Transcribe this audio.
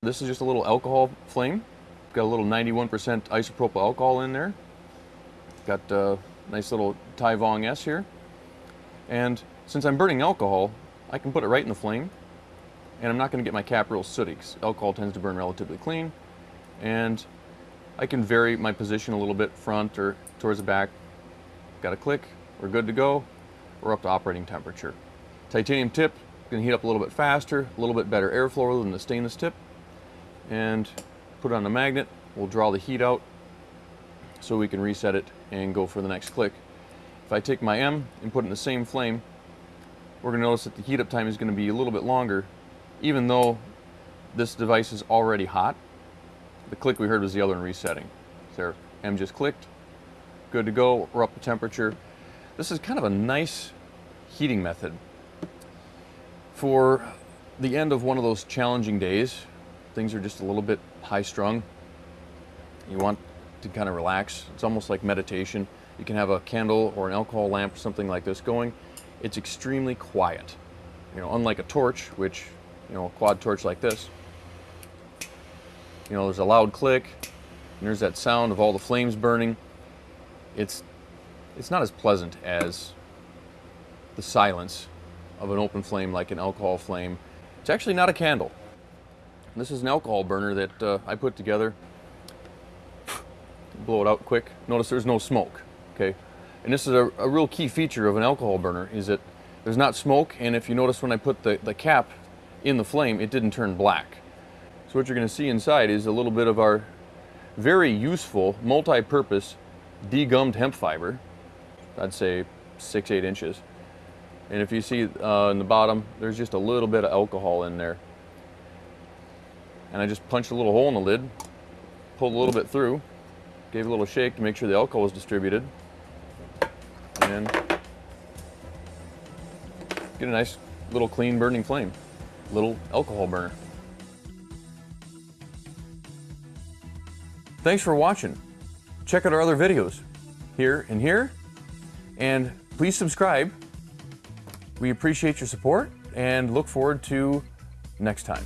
This is just a little alcohol flame. Got a little 91% isopropyl alcohol in there. Got a nice little Ti VonG S here. And since I'm burning alcohol, I can put it right in the flame and I'm not going to get my cap real sooty because alcohol tends to burn relatively clean. And I can vary my position a little bit front or towards the back. Got a click, we're good to go. We're up to operating temperature. Titanium tip, to heat up a little bit faster, a little bit better airflow than the stainless tip. And put on a magnet, we'll draw the heat out so we can reset it and go for the next click. If I take my M and put it in the same flame, we're going to notice that the heat up time is going to be a little bit longer, even though this device is already hot. The click we heard was the other one resetting. There, M just clicked, good to go, we're up to temperature. This is kind of a nice heating method. For the end of one of those challenging days, things are just a little bit high strung. You want to kind of relax. It's almost like meditation. You can have a candle or an alcohol lamp or something like this going. It's extremely quiet. You know, unlike a torch, which, you know, a quad torch like this, you know, there's a loud click, and there's that sound of all the flames burning. It's, it's not as pleasant as the silence of an open flame like an alcohol flame. It's actually not a candle. This is an alcohol burner that uh, I put together. Blow it out quick. Notice there's no smoke, okay? And this is a, a, real key feature of an alcohol burner is that there's not smoke and if you notice when I put the, the cap in the flame, it didn't turn black. So what you're gonna see inside is a little bit of our very useful, multi-purpose degummed hemp fiber. I'd say six, eight inches. And if you see uh, in the bottom, there's just a little bit of alcohol in there and I just punched a little hole in the lid, pulled a little bit through, gave a little shake to make sure the alcohol was distributed, and get a nice little clean burning flame, little alcohol burner. Thanks for watching. Check out our other videos here and here, and please subscribe. We appreciate your support and look forward to next time.